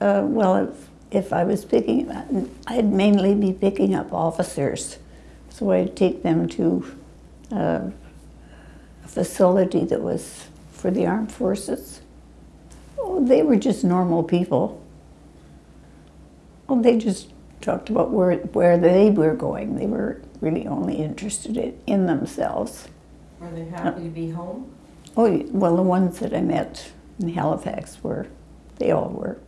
Uh, well, if, if I was picking, I'd mainly be picking up officers. So I'd take them to uh, a facility that was for the armed forces. Oh, they were just normal people. Oh, they just talked about where, where they were going. They were really only interested in, in themselves. Were they happy to be home? Oh, well, the ones that I met in Halifax were, they all were.